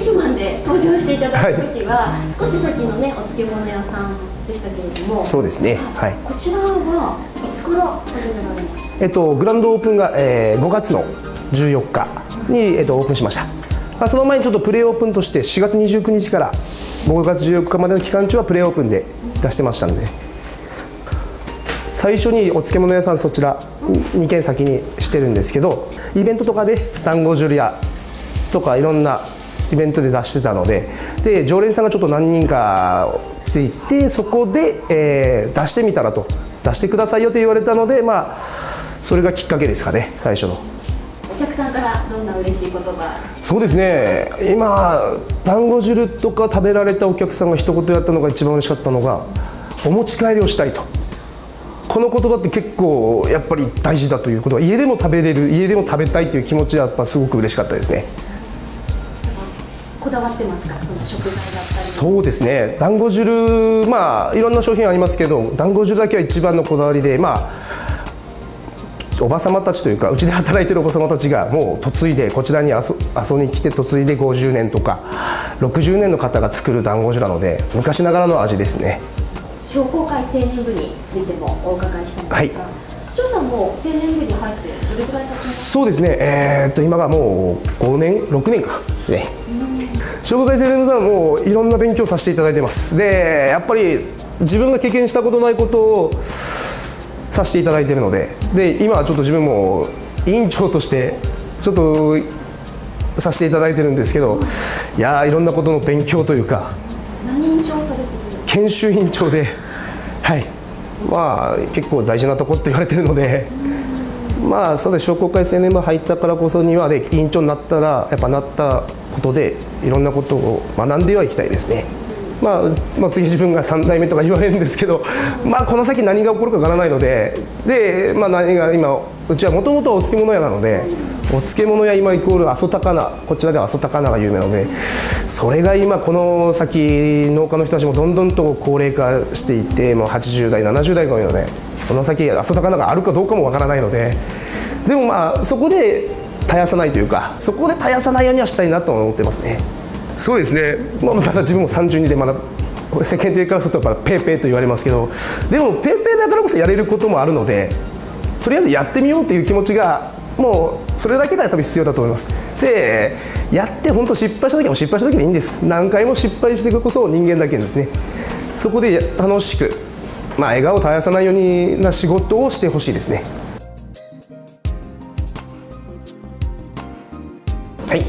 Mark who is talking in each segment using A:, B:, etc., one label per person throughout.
A: ッシュマンで登場していただく時は、はい、少し先のねお漬物屋さんでしたけれども。
B: そうですね。はい。
A: こちらはいつから始められました
B: えっとグランドオープンが、えー、5月の14日に、えっと、オープンしました。まあ、その前にちょっとプレーオープンとして4月29日から5月14日までの期間中はプレーオープンで出してましたんで。最初にお漬物屋さんそちら2軒先にしてるんですけどイベントとかで団子汁屋とかいろんなイベントで出してたのでで常連さんがちょっと何人かついてそこで、えー、出してみたらと。出してくださいよと言われたのでまあそれがきっかけですかね最初の。
A: お客さんからどんな嬉しい言葉？
B: そうですね。今団子汁とか食べられたお客さんが一言やったのが一番嬉しかったのがお持ち帰りをしたいと。この言葉って結構やっぱり大事だということは家でも食べれる家でも食べたいという気持ちはやっぱすごく嬉しかったですね
A: こだわってますか？その食材だったり。
B: そうですね。団子汁まあいろんな商品ありますけど団子汁だけは一番のこだわりでまあおば様たちというかうちで働いてるおば様たちがもう嫁いでこちらに遊びに来て嫁いで50年とか60年の方が作る団子汁なので昔ながらの味ですね。
A: 商工会青年部についてもお伺いしたいんですが、はい、張さんも青年部に入ってどれくらい経ちます
B: そうですね。えー、っと今がもう5年6年か。ですね商工会青年部さんもいろんな勉強させていただいてます。でやっぱり自分が経験したことないことをさせていただいているのでで今はちょっと自分も委員長としてちょっとさせていただいてるんですけどいやいろんなことの勉強というか
A: 何委員長されてる
B: 研修委員長ではい。まあ結構大事なとこって言われてるのでまあそうで商工会青年部入ったからこそにはで委員長になったらやっぱなったことでいろんなことを学んではいきたいですね。まあ、まあ、次自分が3代目とか言われるんですけど、まあ、この先何が起こるかわからないのでで、まあ、何が今うちはもともとお漬物屋なのでお漬物屋今イコール阿蘇高菜こちらでは阿蘇高菜が有名なのでそれが今この先農家の人たちもどんどんと高齢化していてもう80代70代が多いのでこの先阿蘇高菜があるかどうかもわからないのででもまあそこで絶やさないというかそこで絶やさないようにはしたいなと思ってますね。そうですね、まあ、まだ自分も32でまだ世間体からするとやっぱペーペーと言われますけどでもペーペーだからこそやれることもあるのでとりあえずやってみようという気持ちがもうそれだけが多分必要だと思います。でやって本当失敗した時も失敗した時でいいんです。何回も失敗してこそ人間だけですね。そこで楽しくまあ笑顔を絶やさないようにな仕事をしてほしいですね。はい。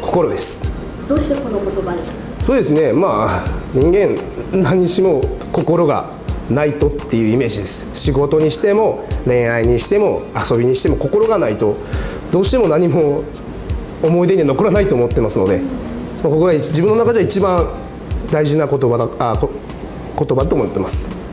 B: 心です。
A: どうしてこの言葉に？
B: そうですね。まあ人間何しも心がないとっていうイメージです。仕事にしても恋愛にしても遊びにしても心がないとどうしても何も思い出に残らないと思ってますので、ここが自分の中で一番大事な言葉だあ言葉と思ってます。